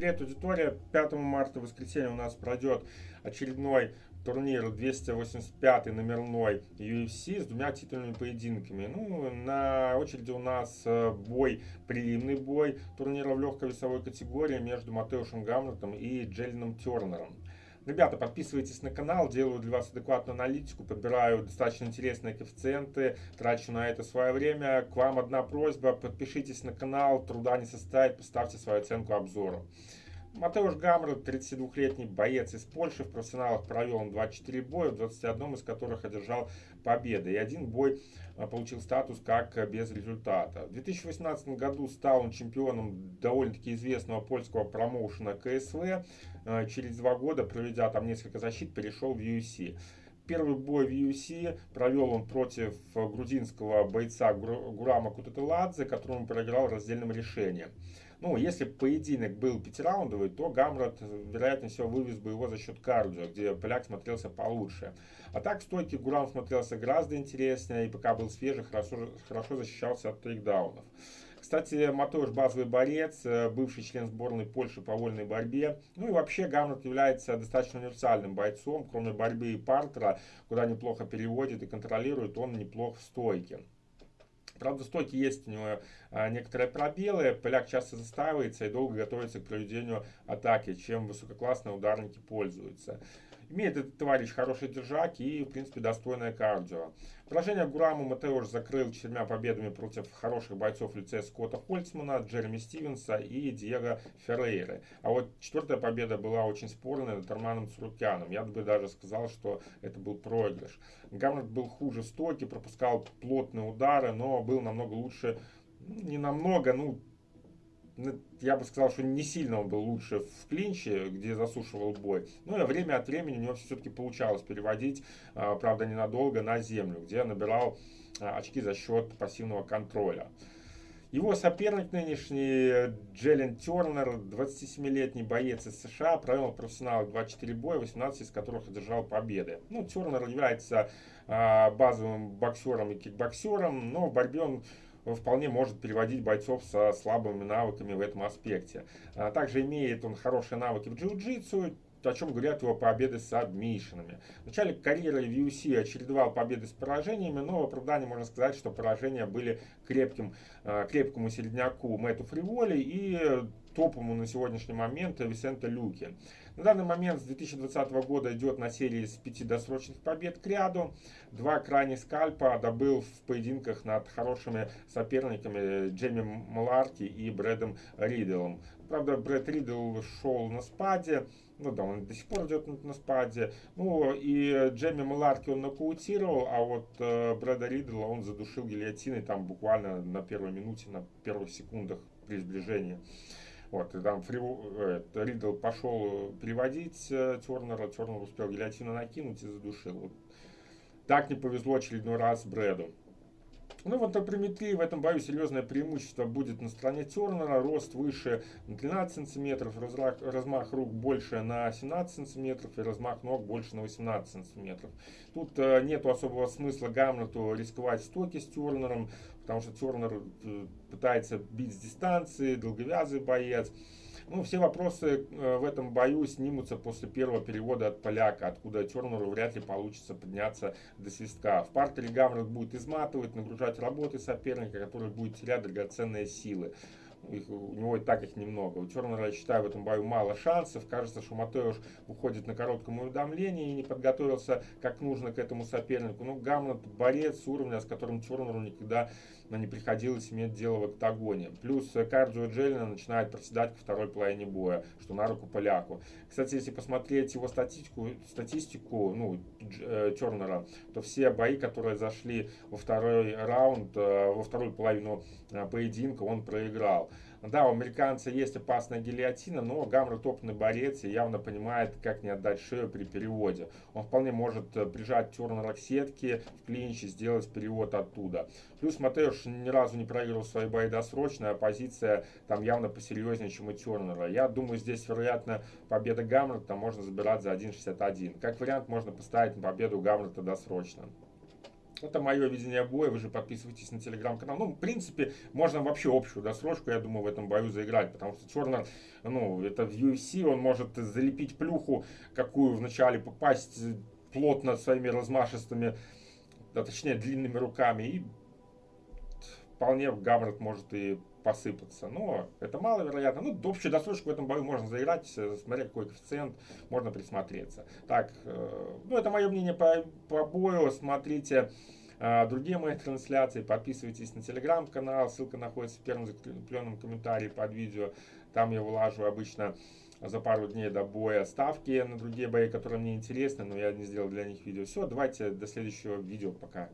Привет, аудитория. 5 марта, воскресенье, у нас пройдет очередной турнир 285 номерной UFC с двумя титульными поединками. Ну, на очереди у нас э, бой, прилимный бой турнира в легкой весовой категории между Матеушем Гамлетом и Джеллином Тернером. Ребята, подписывайтесь на канал, делаю для вас адекватную аналитику, подбираю достаточно интересные коэффициенты, трачу на это свое время. К вам одна просьба, подпишитесь на канал, труда не составит, поставьте свою оценку обзору. Матеуш Гамру, 32-летний боец из Польши, в профессионалах провел он 24 боя, в 21 из которых одержал победы. И один бой а, получил статус как без результата. В 2018 году стал он чемпионом довольно-таки известного польского промоушена КСВ. А, через два года, проведя там несколько защит, перешел в UFC. Первый бой в UFC провел он против грузинского бойца Гурама Кутателадзе, которому проиграл раздельным решением. Ну, если поединок был пятираундовый, то Гамрот, вероятнее всего, вывез бы его за счет кардио, где поляк смотрелся получше. А так в стойке Гурам смотрелся гораздо интереснее, и пока был свежий, хорошо, хорошо защищался от тейкдаунов. Кстати, Матош базовый борец, э, бывший член сборной Польши по вольной борьбе. Ну и вообще Гамрот является достаточно универсальным бойцом, кроме борьбы и партера, куда неплохо переводит и контролирует, он неплох в стойке. Правда, в стойке есть у него а, некоторые пробелы. Поляк часто застаивается и долго готовится к проведению атаки, чем высококлассные ударники пользуются. Имеет этот товарищ хороший держак и, в принципе, достойное кардио. Поражение Гураму Матеуш закрыл четырьмя победами против хороших бойцов в лице Скотта Хольцмана, Джереми Стивенса и Диего Феррейры. А вот четвертая победа была очень спорная над Арманом Цурукяном. Я бы даже сказал, что это был проигрыш. Гамлет был хуже в стоке, пропускал плотные удары, но был намного лучше, ну, не намного, ну, я бы сказал, что не сильно он был лучше в клинче, где засушивал бой. Но и время от времени у него все-таки получалось переводить, а, правда ненадолго, на землю, где набирал а, очки за счет пассивного контроля. Его соперник нынешний Джеллен Тернер, 27-летний боец из США, провел профессионал 24 боя, 18 из которых одержал победы. Ну, Тернер является а, базовым боксером и кикбоксером, но в борьбе он вполне может переводить бойцов со слабыми навыками в этом аспекте. А также имеет он хорошие навыки в джиу-джитсу, о чем говорят его победы с адмишинами. В начале карьеры в UFC чередовал победы с поражениями, но в оправдании можно сказать, что поражения были крепким, а, крепкому середняку Мэтту Фриволи и топовому на сегодняшний момент Висента Люки. На данный момент с 2020 года идет на серии из пяти досрочных побед к ряду. Два крайних скальпа добыл в поединках над хорошими соперниками Джейми Маларки и Брэдом Риделом. Правда, Брэд Ридл шел на спаде, ну да, он до сих пор идет на спаде. Ну и Джейми Маларки он нокаутировал, а вот э, Брэда Ридла он задушил гильотиной там буквально на первой минуте, на первых секундах при сближении. Вот, и там Фри, э, Ридл пошел переводить э, Тернера, Тернер успел гильотину накинуть и задушил. Вот. Так не повезло очередной раз Брэду. Ну вот на приметрии в этом бою серьезное преимущество будет на стороне Тернера. Рост выше на 13 сантиметров, размах, размах рук больше на 17 сантиметров и размах ног больше на 18 сантиметров. Тут э, нету особого смысла Гамлету рисковать стоки с Тернером, потому что Тернер э, пытается бить с дистанции, долговязый боец. Ну, все вопросы э, в этом бою снимутся после первого перевода от поляка, откуда Тернеру вряд ли получится подняться до свистка. В партере Гамрот будет изматывать, нагружать работы соперника, который будет терять драгоценные силы. Их, у него и так их немного. У Тернера, я считаю, в этом бою мало шансов. Кажется, что Матеуш уходит на коротком уведомлении и не подготовился как нужно к этому сопернику. Ну, Гамлет борец уровня, с которым Тернеру никогда не приходилось иметь дело в октагоне. Плюс Кардио Джеллина начинает проседать ко второй половине боя, что на руку поляку. Кстати, если посмотреть его статистику, статистику ну, э, Тернера, то все бои, которые зашли во второй раунд, э, во вторую половину э, поединка, он проиграл. Да, у американца есть опасная гильотина, но Гамра топный борец и явно понимает, как не отдать шею при переводе. Он вполне может э, прижать Тернера к сетке в клинч и сделать перевод оттуда. Плюс Матеуш ни разу не проиграл свои бои досрочно, а позиция там явно посерьезнее, чем у Тернера. Я думаю, здесь, вероятно, победа Гамлета можно забирать за 1.61. Как вариант, можно поставить на победу Гамлета досрочно. Это мое видение боя, вы же подписывайтесь на телеграм-канал. Ну, в принципе, можно вообще общую досрочку, я думаю, в этом бою заиграть, потому что Тернер, ну, это в UFC, он может залепить плюху, какую вначале попасть плотно своими размашистыми, а точнее длинными руками, и вполне Гаврот может и посыпаться. Но это маловероятно. Ну, общую досрочку в этом бою можно заиграть, смотря какой коэффициент, можно присмотреться. Так, э, ну, это мое мнение по, по бою. Смотрите э, другие мои трансляции, подписывайтесь на телеграм-канал, ссылка находится в первом закрепленном комментарии под видео. Там я вылажу обычно за пару дней до боя ставки на другие бои, которые мне интересны, но я не сделал для них видео. Все, давайте до следующего видео. Пока.